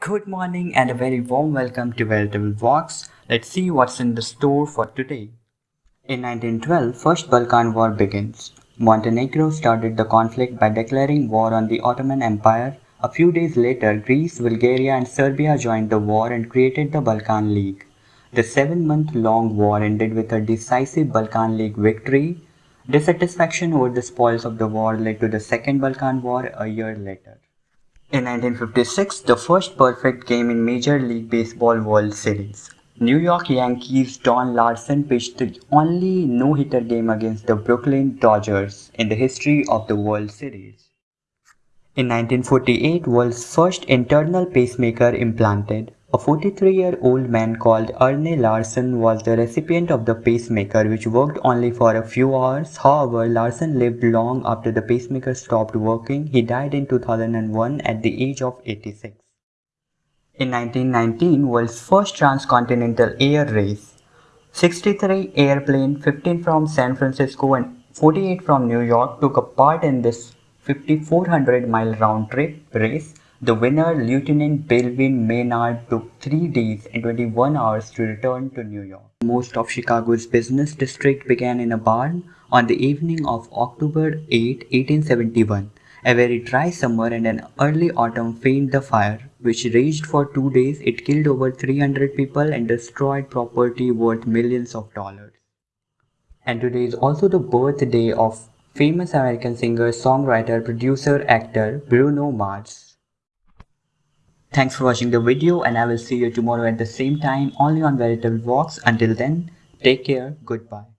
Good morning and a very warm welcome to Veritable Vox. Let's see what's in the store for today. In 1912, First Balkan War begins. Montenegro started the conflict by declaring war on the Ottoman Empire. A few days later, Greece, Bulgaria and Serbia joined the war and created the Balkan League. The seven-month-long war ended with a decisive Balkan League victory. Dissatisfaction over the spoils of the war led to the Second Balkan War a year later. In 1956, the first perfect game in Major League Baseball World Series. New York Yankees Don Larsen pitched the only no-hitter game against the Brooklyn Dodgers in the history of the World Series. In 1948, world's first internal pacemaker implanted. A 43-year-old man called Arne Larsen was the recipient of the pacemaker which worked only for a few hours. However, Larsen lived long after the pacemaker stopped working. He died in 2001 at the age of 86. In 1919, world's first transcontinental air race. 63 airplanes, 15 from San Francisco and 48 from New York took a part in this 5400 mile round trip race the winner, Lieutenant Belvin Maynard, took three days and 21 hours to return to New York. Most of Chicago's business district began in a barn on the evening of October 8, 1871. A very dry summer and an early autumn fanned the fire, which raged for two days. It killed over 300 people and destroyed property worth millions of dollars. And today is also the birthday of famous American singer, songwriter, producer, actor Bruno Mars. Thanks for watching the video and I will see you tomorrow at the same time only on Veritable Vox. Until then, take care. Goodbye.